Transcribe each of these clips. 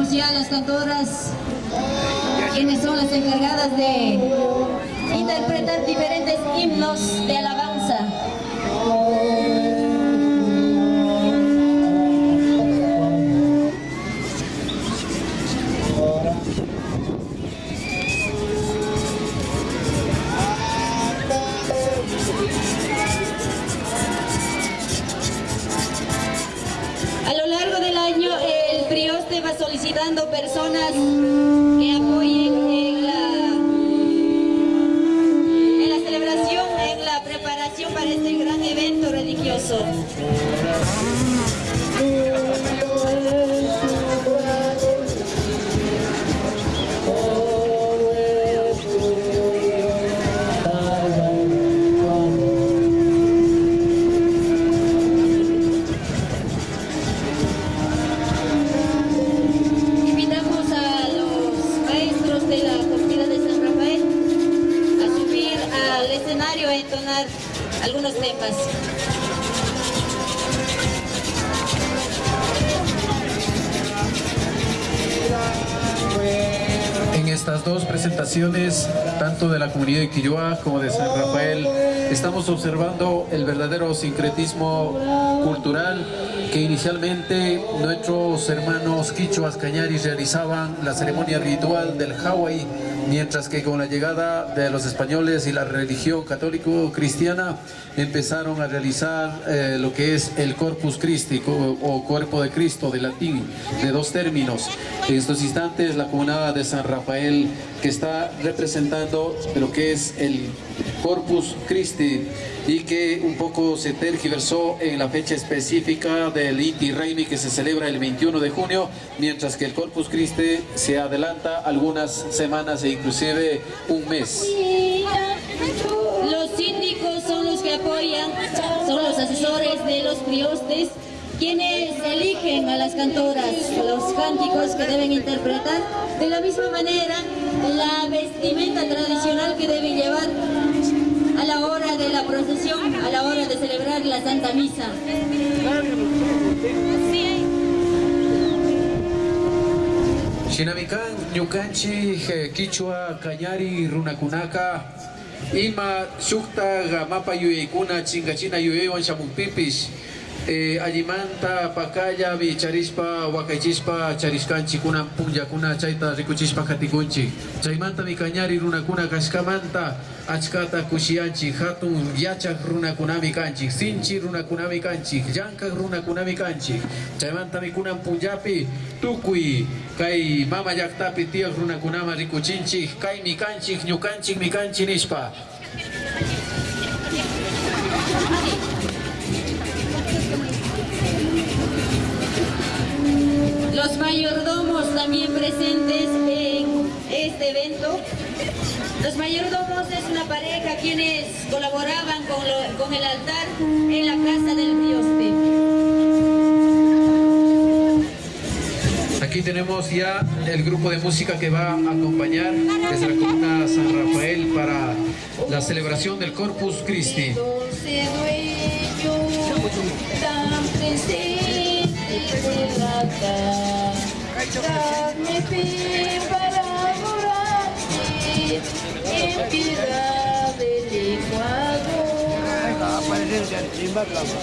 Escuchemos ya las cantoras, quienes son las encargadas de interpretar diferentes himnos de alabanza. Solicitando personas algunos temas. En estas dos presentaciones, tanto de la comunidad de Quilloa como de San Rafael, estamos observando el verdadero sincretismo cultural que inicialmente nuestros hermanos quichuas cañaris realizaban la ceremonia ritual del Hawaii, mientras que con la llegada de los españoles y la religión católico-cristiana empezaron a realizar eh, lo que es el Corpus Christi o, o cuerpo de Cristo de latín, de dos términos. En estos instantes la comunidad de San Rafael que está representando lo que es el Corpus Christi y que un poco se tergiversó en la fecha específica del Inti Raymi que se celebra el 21 de junio, mientras que el Corpus Christi se adelanta algunas semanas e inclusive un mes. Los síndicos son los que apoyan, son los asesores de los priostes, quienes eligen a las cantoras, los cánticos que deben interpretar. De la misma manera, la vestimenta tradicional procesión, a la hora de celebrar la Santa Misa. Shinamikan, Ñukanchi, Quichua, Cañari, Runakunaka, Ima, Shukta, Gamapa, Yuyeikuna, Chingachina, Yuyewan, Shamupipish, eh, Allimanta, Pacaya, Bicharispa, Huacaychispa, Chariscanchi, Kuna, Punyakuna, Chaita, Rikuchispa, Katikunchi, Chaimanta, Micañari, Runakuna, Kashkamanta, Achkata, Kushianchi, Hatun, Yachak, Runakunami Kanchi, Sinchi, Runakunami Kanchi, Yanka, Runakunami Kanchi, Chaimanta, Mikuna, Punjapi, Tukui, Kai, Mama Yaktapi, Tia, Runakunama, Rikuchinchi, Kai, Mikanchi, Nyukanchi, Mikanchi, Nispa. Los mayordomos también presentes en este evento. Los mayordomos es una pareja quienes colaboraban con, lo- con el altar en la casa del Dioste. Aquí tenemos ya el grupo de música que va a acompañar desde la comuna San Rafael para la celebración del Corpus Christi. Dulce dueño, tan presente de la casa,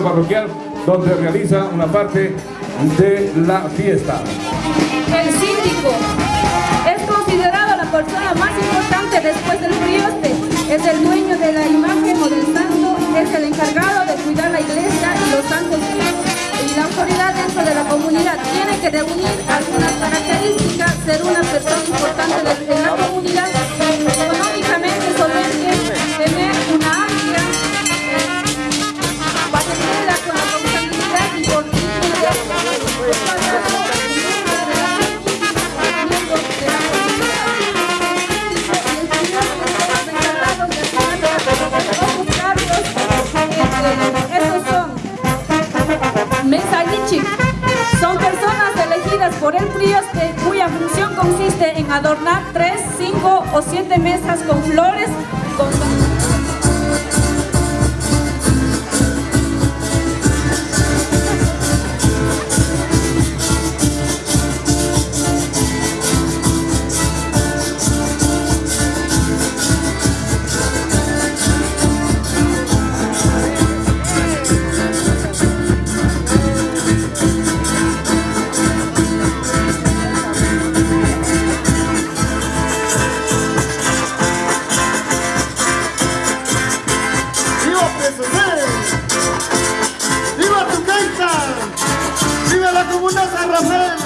parroquial donde realiza una parte de la fiesta. El síndico es considerado la persona más importante después del prioste. Es el dueño de la imagen o del santo, es el encargado de cuidar la iglesia y los santos y la autoridad dentro de la comunidad tiene que reunir algunas con ¡Viva la Comuna San Rafael!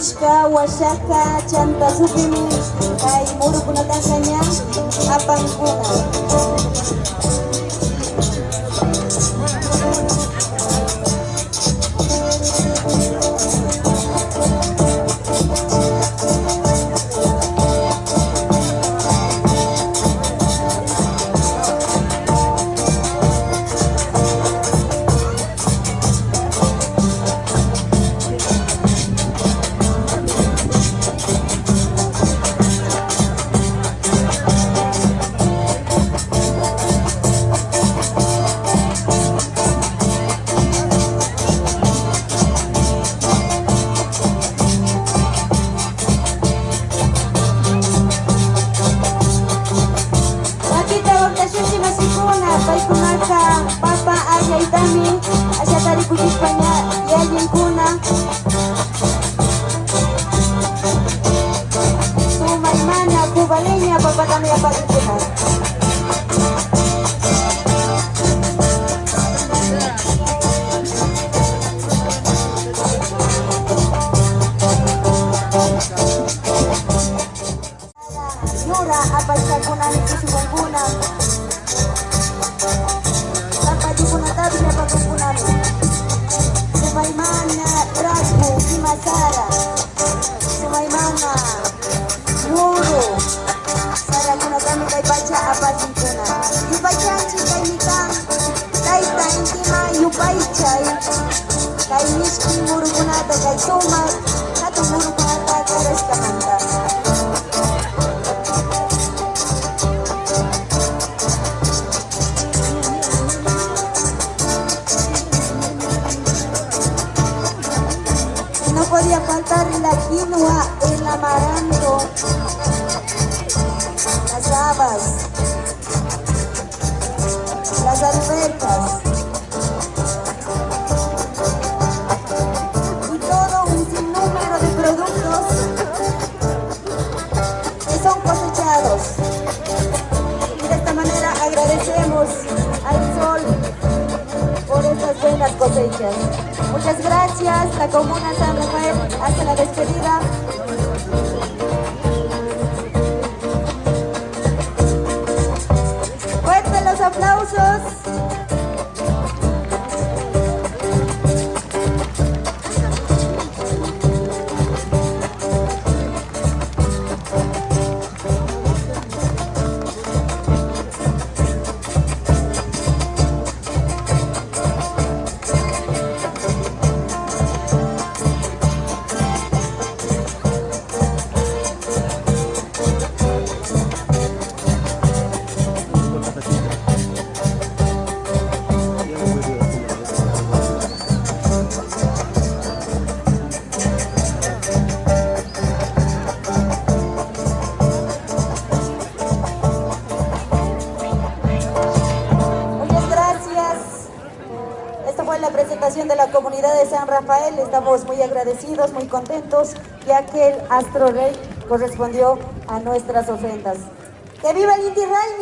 Ichka wasaka muru kay murukunataqa apang kuna. Yayinkuna sumaymana kubaleña papatami apakikuna Yura apachakuna nikishukunguna Apachikuna quinoa, el amaranto, las habas, Muchas gracias, la Comuna San Rafael, hasta la despedida. Estamos muy agradecidos, muy contentos, ya que el Astro Rey correspondió a nuestras ofrendas. ¡Que viva el Inti Raimi!